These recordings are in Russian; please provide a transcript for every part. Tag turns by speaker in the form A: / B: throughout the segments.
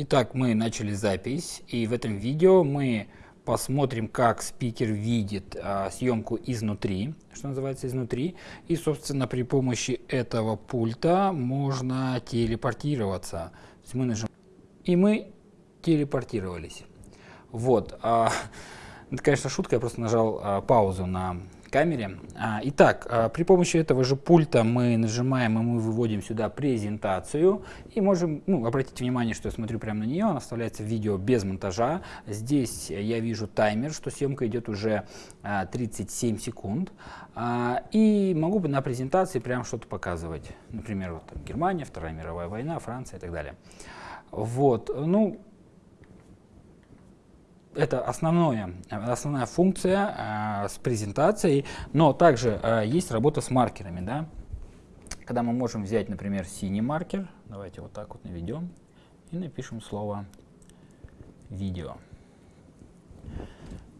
A: Итак, мы начали запись, и в этом видео мы посмотрим, как спикер видит а, съемку изнутри, что называется изнутри, и, собственно, при помощи этого пульта можно телепортироваться. То есть мы нажим... И мы телепортировались. Вот. А, это, конечно, шутка, я просто нажал а, паузу на камере. А, итак, а, при помощи этого же пульта мы нажимаем и мы выводим сюда презентацию. И можем, ну, обратите внимание, что я смотрю прямо на нее, она вставляется в видео без монтажа. Здесь я вижу таймер, что съемка идет уже 37 а, секунд. И могу на презентации прям что-то показывать. Например, вот Германия, Вторая мировая война, Франция и так далее. Вот, ну, это основное, основная функция э, с презентацией, но также э, есть работа с маркерами, да, когда мы можем взять, например, синий маркер, давайте вот так вот наведем и напишем слово видео.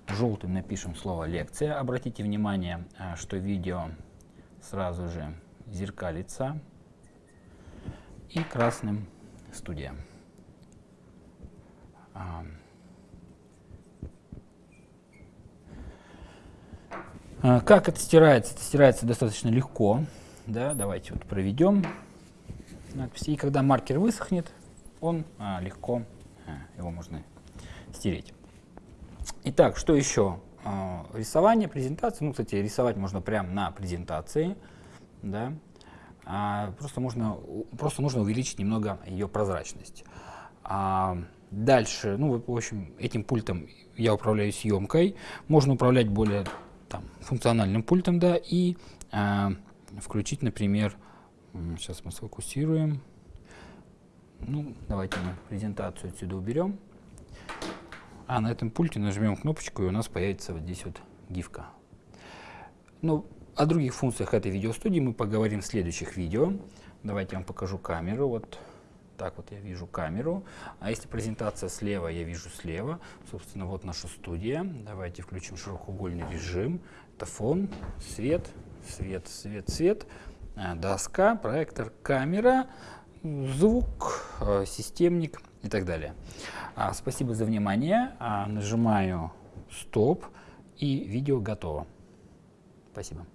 A: Желтым напишем слово лекция. Обратите внимание, э, что видео сразу же зеркалится. И красным студия. А, как это стирается? Это стирается достаточно легко. Да, давайте вот проведем надпись. И когда маркер высохнет, он а, легко, а, его можно стереть. Итак, что еще? А, рисование, презентация. Ну, кстати, рисовать можно прямо на презентации. Да. А, просто, можно, просто нужно увеличить немного ее прозрачность. А, дальше, ну, в общем, этим пультом я управляю съемкой. Можно управлять более там, функциональным пультом, да, и э, включить, например, сейчас мы сфокусируем, ну, давайте мы презентацию отсюда уберем, а на этом пульте нажмем кнопочку, и у нас появится вот здесь вот гифка. Ну, о других функциях этой видеостудии мы поговорим в следующих видео. Давайте я вам покажу камеру. Вот так вот я вижу камеру. А если презентация слева, я вижу слева. Собственно, вот наша студия. Давайте включим широкоугольный режим. Это фон, свет, свет, свет, свет, э, доска, проектор, камера, звук, э, системник и так далее. А, спасибо за внимание. А, нажимаю стоп и видео готово. Спасибо.